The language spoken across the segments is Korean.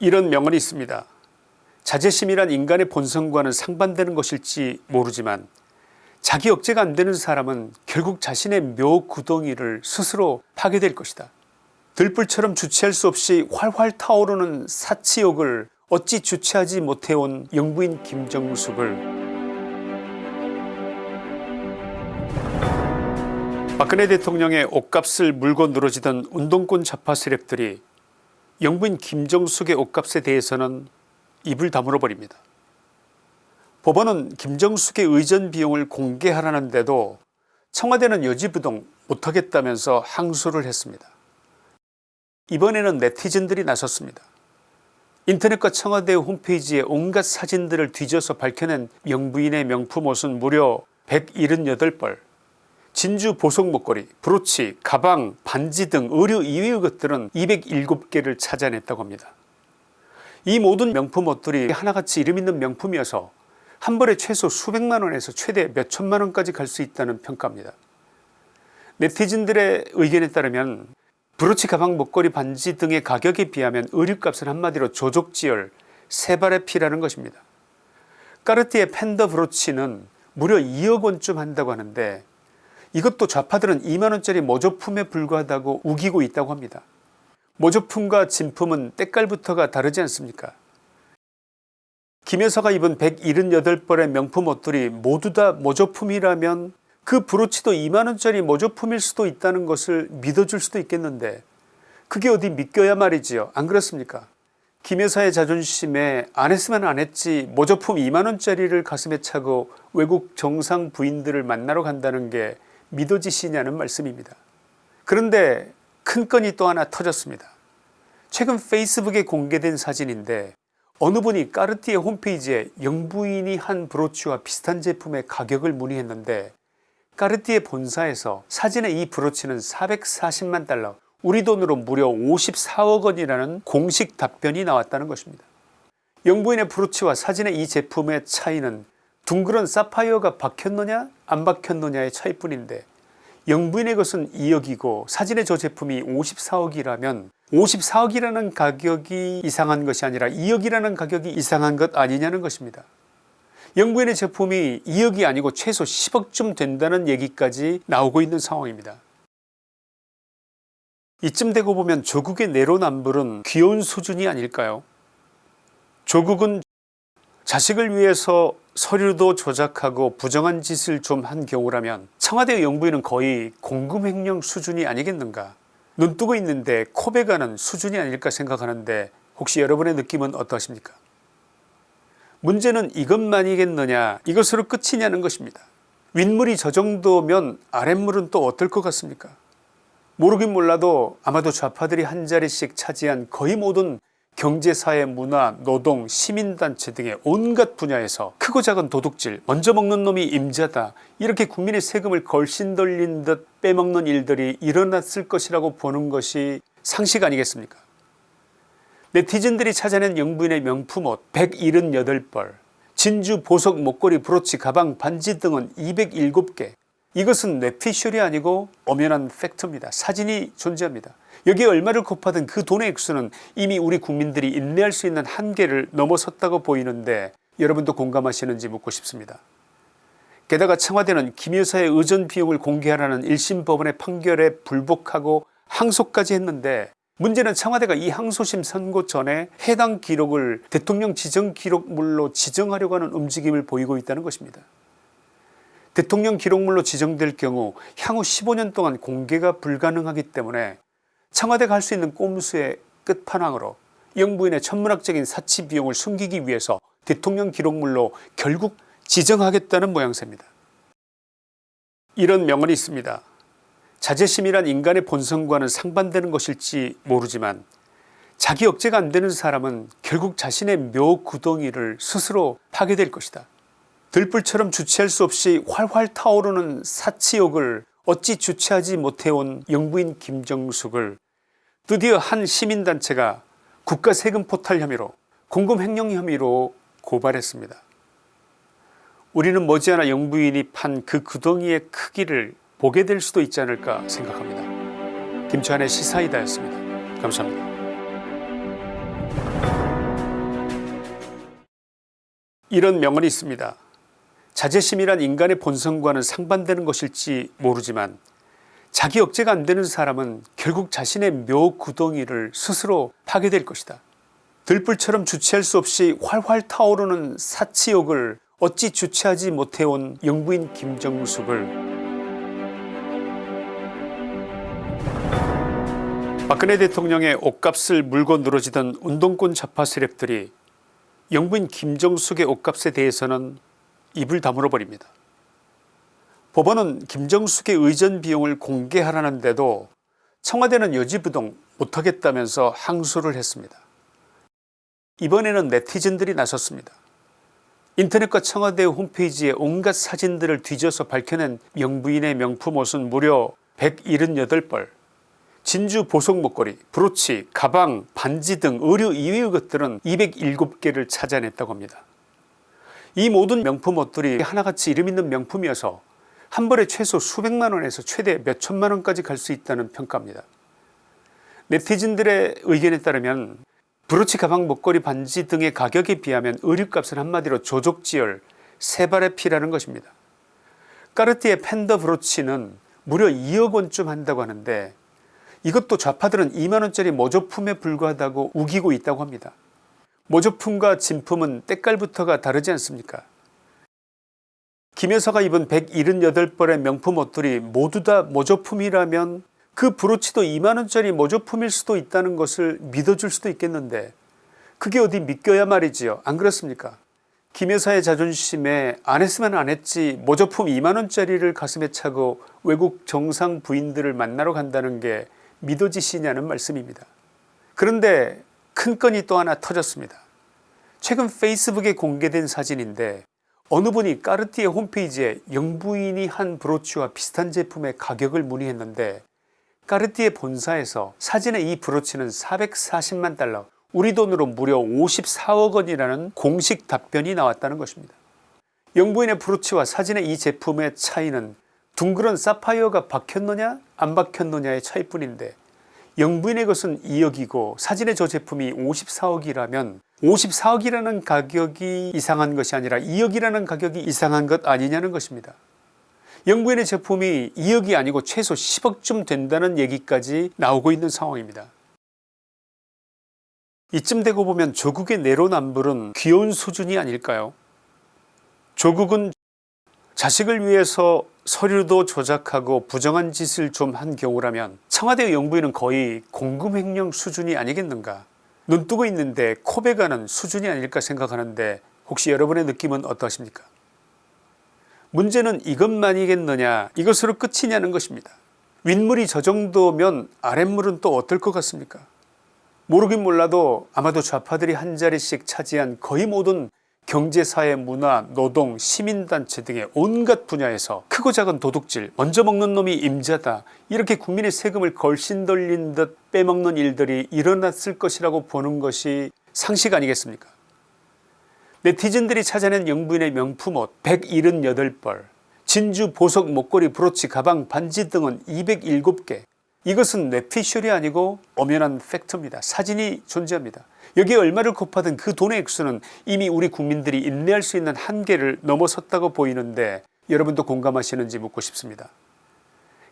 이런 명언이 있습니다. 자제심이란 인간의 본성과는 상반되는 것일지 모르지만 자기 억제가 안되는 사람은 결국 자신의 묘 구덩이를 스스로 파게 될 것이다. 들불처럼 주체할 수 없이 활활 타오르는 사치욕을 어찌 주체하지 못해온 영부인 김정숙을 박근혜 대통령의 옷값을 물고 늘어지던 운동권 좌파 세력들이 영부인 김정숙의 옷값에 대해서는 입을 다물어 버립니다. 법원은 김정숙의 의전 비용을 공개하라는데도 청와대는 여지부동 못하겠다면서 항소를 했습니다. 이번에는 네티즌들이 나섰습니다. 인터넷과 청와대 홈페이지에 온갖 사진들을 뒤져서 밝혀낸 영부인의 명품 옷은 무려 178벌 진주 보석 목걸이 브로치 가방 반지 등 의류 이외의 것들은 207개를 찾아냈다고 합니다. 이 모든 명품 옷들이 하나같이 이름 있는 명품이어서 한 벌에 최소 수백만원에서 최대 몇천만원까지 갈 수 있다는 평가입니다. 네티즌들의 의견에 따르면 브로치 가방 목걸이 반지 등의 가격에 비하면 의류값은 한마디로 조족지열 세발의 피라는 것입니다. 까르띠에 팬더 브로치는 무려 2억 원쯤 한다고 하는데 이것도 좌파들은 2만원짜리 모조품에 불과하다고 우기고 있다고 합니다. 모조품과 진품은 때깔부터가 다르지 않습니까? 김 여사가 입은 178벌의 명품 옷들이 모두 다 모조품이라면 그 브로치도 2만원짜리 모조품일 수도 있다는 것을 믿어줄 수도 있겠는데 그게 어디 믿겨야 말이지요? 안 그렇습니까? 김 여사의 자존심에 안 했으면 안 했지 모조품 2만원짜리를 가슴에 차고 외국 정상 부인들을 만나러 간다는 게 믿어지시냐는 말씀입니다. 그런데 큰 건이 또 하나 터졌습니다. 최근 페이스북에 공개된 사진인데 어느 분이 까르띠에 홈페이지에 영부인이 한 브로치와 비슷한 제품의 가격을 문의했는데 까르띠에 본사에서 사진의 이 브로치는 440만 달러 우리 돈으로 무려 54억 원이라는 공식 답변이 나왔다는 것입니다. 영부인의 브로치와 사진의 이 제품의 차이는 둥그런 사파이어가 박혔느냐 안 박혔느냐의 차이뿐인데 영부인의 것은 2억이고 사진의 저 제품이 54억이라면 54억이라는 가격이 이상한 것이 아니라 2억이라는 가격이 이상한 것 아니냐는 것입니다. 영부인의 제품이 2억이 아니고 최소 10억쯤 된다는 얘기까지 나오고 있는 상황입니다. 이쯤 되고 보면 조국의 내로남불은 귀여운 수준이 아닐까요 조국은 자식을 위해서 서류도 조작하고 부정한 짓을 좀 한 경우라면 청와대 영부인은 거의 공금횡령 수준이 아니겠는가? 눈뜨고 있는데 코베가는 수준이 아닐까 생각하는데 혹시 여러분의 느낌은 어떠십니까? 문제는 이것만이겠느냐 이것으로 끝이냐는 것입니다. 윗물이 저 정도면 아랫물은 또 어떨 것 같습니까? 모르긴 몰라도 아마도 좌파들이 한 자리씩 차지한 거의 모든 경제사회 문화 노동 시민단체 등의 온갖 분야에서 크고 작은 도둑질 먼저 먹는 놈이 임자다 이렇게 국민의 세금을 걸신 돌린 듯 빼먹는 일들이 일어났을 것이라고 보는 것이 상식 아니겠습니까? 네티즌들이 찾아낸 영부인의 명품옷 178벌 진주 보석 목걸이 브로치 가방 반지 등은 207개. 이것은 뇌피셜이 아니고 엄연한 팩트입니다. 사진이 존재합니다 여기에 얼마를 곱하든 그 돈의 액수는 이미 우리 국민들이 인내할 수 있는 한계를 넘어섰다고 보이는데 여러분도 공감하시는지 묻고 싶습니다. 게다가 청와대는 김 여사의 의전 비용을 공개하라는 1심 법원의 판결에 불복하고 항소까지 했는데 문제는 청와대가 이 항소심 선고 전에 해당 기록을 대통령 지정 기록물로 지정하려고 하는 움직임을 보이고 있다는 것입니다. 대통령 기록물로 지정될 경우 향후 15년 동안 공개가 불가능하기 때문에 청와대가 할수 있는 꼼수의 끝판왕으로 영부인의 천문학적인 사치 비용을 숨기기 위해서 대통령 기록물로 결국 지정하겠다는 모양새입니다. 이런 명언이 있습니다. 자제심이란 인간의 본성과는 상반되는 것일지 모르지만 자기 억제가 안되는 사람은 결국 자신의 묘 구덩이를 스스로 파게 될 것이다. 들불처럼 주체할 수 없이 활활 타오르는 사치욕을 어찌 주체하지 못해온 영부인 김정숙을 드디어 한 시민단체가 국가세금포탈 혐의로 공금횡령 혐의로 고발했습니다. 우리는 머지않아 영부인이 판 그 구덩이의 크기를 보게 될 수도 있지 않을까 생각합니다. 김치환의 시사이다였습니다. 감사합니다. 이런 명언이 있습니다. 자제심이란 인간의 본성과는 상반되는 것일지 모르지만 자기 억제가 안 되는 사람은 결국 자신의 묘 구덩이를 스스로 파게 될 것이다. 들불처럼 주체할 수 없이 활활 타오르는 사치욕을 어찌 주체하지 못해온 영부인 김정숙을 박근혜 대통령의 옷값을 물고 늘어지던 운동권 좌파 세력들이 영부인 김정숙의 옷값에 대해서는 입을 다물어 버립니다. 법원은 김정숙의 의전 비용을 공개하라는데도 청와대는 여지부동 못하겠다면서 항소를 했습니다. 이번에는 네티즌들이 나섰습니다. 인터넷과 청와대 홈페이지에 온갖 사진들을 뒤져서 밝혀낸 영부인의 명품 옷은 무려 178벌 진주 보석 목걸이 브로치 가방 반지 등 의류 이외의 것들은 207개를 찾아냈다고 합니다. 이 모든 명품 옷들이 하나같이 이름 있는 명품이어서 한 벌에 최소 수백만 원에서 최대 몇 천만 원까지 갈 수 있다는 평가입니다. 네티즌들의 의견에 따르면 브로치 가방 목걸이 반지 등의 가격에 비하면 의류값은 한마디로 조족지열 세발의 피라는 것입니다. 까르띠에 팬더 브로치는 무려 2억원쯤 한다고 하는데 이것도 좌파들은 2만원짜리 모조품에 불과하다고 우기고 있다고 합니다. 모조품과 진품은 때깔부터가 다르지 않습니까 김 여사가 입은 178벌의 명품 옷들이 모두 다 모조품이라면 그 브로치도 2만원짜리 모조품일 수도 있다는 것을 믿어줄 수도 있겠는데 그게 어디 믿겨야 말이지요 안 그렇습니까 김 여사의 자존심에 안 했으면 안 했지 모조품 2만원짜리를 가슴에 차고 외국 정상 부인들을 만나러 간다는 게 믿어지시냐는 말씀입니다. 그런데 큰 건이 또 하나 터졌습니다. 최근 페이스북에 공개된 사진인데 어느 분이 까르띠에 홈페이지에 영부인이 한 브로치와 비슷한 제품의 가격을 문의했는데 까르띠에 본사에서 사진의 이 브로치는 440만 달러 우리 돈으로 무려 54억원이라는 공식 답변이 나왔다는 것입니다. 영부인의 브로치와 사진의 이 제품의 차이는 둥그런 사파이어가 박혔느냐 안 박혔느냐의 차이뿐인데 영부인의 것은 2억이고 사진의 저 제품이 54억이라면 54억이라는 가격이 이상한 것이 아니라 2억이라는 가격이 이상한 것 아니냐는 것입니다. 영부인의 제품이 2억이 아니고 최소 10억쯤 된다는 얘기까지 나오고 있는 상황입니다. 이쯤 되고 보면 조국의 내로남불은 귀여운 수준이 아닐까요 조국은 자식을 위해서 서류도 조작하고 부정한 짓을 좀 한 경우라면 청와대 영부인은 거의 공금횡령 수준이 아니겠는가 눈 뜨고 있는데 코베가는 수준이 아닐까 생각하는데 혹시 여러분의 느낌은 어떠십니까? 문제는 이것만이겠느냐 이것으로 끝이냐는 것입니다. 윗물이 저 정도면 아랫물은 또 어떨 것 같습니까? 모르긴 몰라도 아마도 좌파들이 한 자리씩 차지한 거의 모든 경제사회 문화 노동 시민단체 등의 온갖 분야에서 크고 작은 도둑질 먼저 먹는 놈이 임자다 이렇게 국민의 세금을 걸신 돌린 듯 빼먹는 일들이 일어났을 것이라고 보는 것이 상식 아니겠습니까 네티즌들이 찾아낸 영부인의 명품옷 178벌 진주 보석 목걸이 브로치 가방 반지 등은 207개 이것은 뇌피셜이 아니고 엄연한 팩트입니다. 사진이 존재합니다. 여기에 얼마를 곱하든 그 돈의 액수는 이미 우리 국민들이 인내할 수 있는 한계를 넘어섰다고 보이는데 여러분도 공감하시는지 묻고 싶습니다.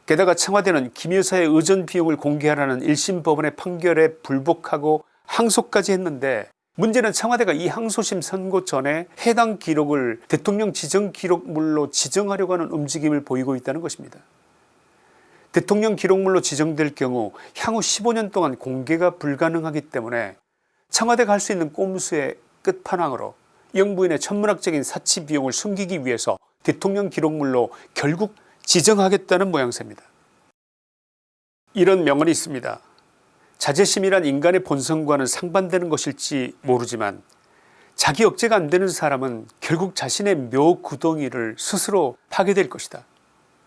게다가 청와대는 김 여사의 의전 비용을 공개하라는 1심 법원의 판결에 불복하고 항소까지 했는데 문제는 청와대가 이 항소심 선고 전에 해당 기록을 대통령 지정 기록물로 지정하려고 하는 움직임을 보이고 있다는 것입니다. 대통령 기록물로 지정될 경우 향후 15년 동안 공개가 불가능하기 때문에 청와대가 할수 있는 꼼수의 끝판왕으로 영부인의 천문학적인 사치 비용을 숨기기 위해서 대통령 기록물로 결국 지정하겠다는 모양새입니다. 이런 명언이 있습니다. 자제심이란 인간의 본성과는 상반되는 것일지 모르지만 자기 억제가 안되는 사람은 결국 자신의 묘 구덩이를 스스로 파게 될 것이다.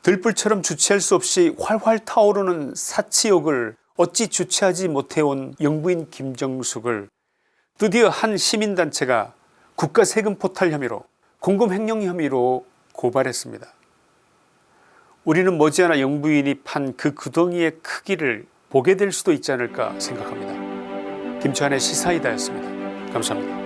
들불처럼 주체할 수 없이 활활 타오르는 사치욕을 어찌 주체하지 못해온 영부인 김정숙을 드디어 한 시민단체가 국가 세금 포탈 혐의로 공금횡령 혐의로 고발했습니다. 우리는 머지않아 영부인이 판 그 구덩이의 크기를 보게 될 수도 있지 않을까 생각합니다. 김치환의 시사이다였습니다. 감사합니다.